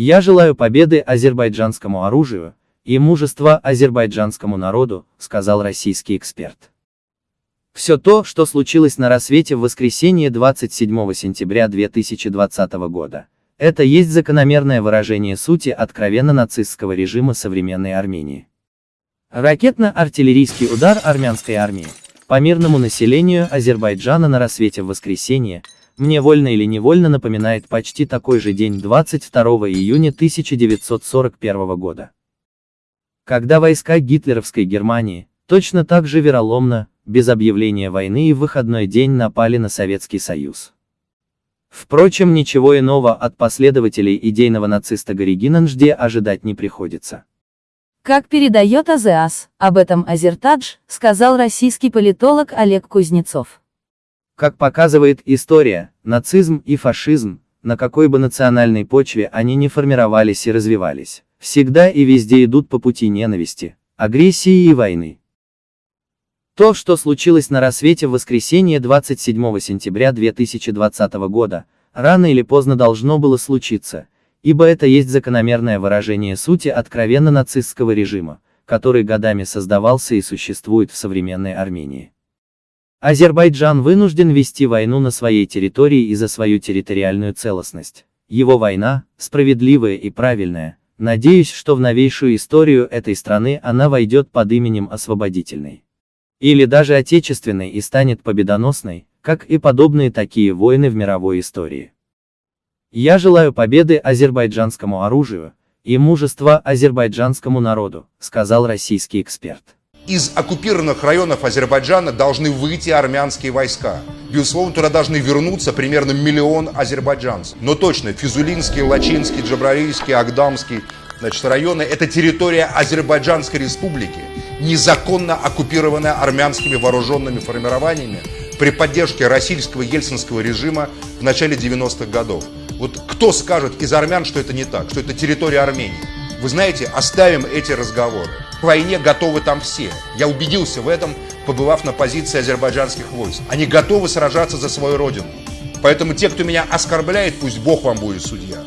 Я желаю победы азербайджанскому оружию и мужества азербайджанскому народу, сказал российский эксперт. Все то, что случилось на рассвете в воскресенье 27 сентября 2020 года, это есть закономерное выражение сути откровенно нацистского режима современной Армении. Ракетно-артиллерийский удар армянской армии по мирному населению Азербайджана на рассвете в воскресенье, мне вольно или невольно напоминает почти такой же день 22 июня 1941 года. Когда войска гитлеровской Германии, точно так же вероломно, без объявления войны и в выходной день напали на Советский Союз. Впрочем, ничего иного от последователей идейного нациста Горигина Нжде ожидать не приходится. Как передает АЗАС, об этом Азертадж, сказал российский политолог Олег Кузнецов. Как показывает история, нацизм и фашизм, на какой бы национальной почве они не формировались и развивались, всегда и везде идут по пути ненависти, агрессии и войны. То, что случилось на рассвете в воскресенье 27 сентября 2020 года, рано или поздно должно было случиться, ибо это есть закономерное выражение сути откровенно нацистского режима, который годами создавался и существует в современной Армении. Азербайджан вынужден вести войну на своей территории и за свою территориальную целостность. Его война, справедливая и правильная, надеюсь, что в новейшую историю этой страны она войдет под именем освободительной или даже отечественной и станет победоносной, как и подобные такие войны в мировой истории. Я желаю победы азербайджанскому оружию и мужества азербайджанскому народу, сказал российский эксперт. Из оккупированных районов Азербайджана должны выйти армянские войска. Безусловно, туда должны вернуться примерно миллион азербайджанцев. Но точно, Физулинский, Лачинский, Джабрарийский, Агдамский значит, районы – это территория Азербайджанской республики незаконно оккупированная армянскими вооруженными формированиями при поддержке российского ельцинского режима в начале 90-х годов. Вот кто скажет из армян, что это не так, что это территория Армении? Вы знаете, оставим эти разговоры. К войне готовы там все. Я убедился в этом, побывав на позиции азербайджанских войск. Они готовы сражаться за свою родину. Поэтому те, кто меня оскорбляет, пусть Бог вам будет судья.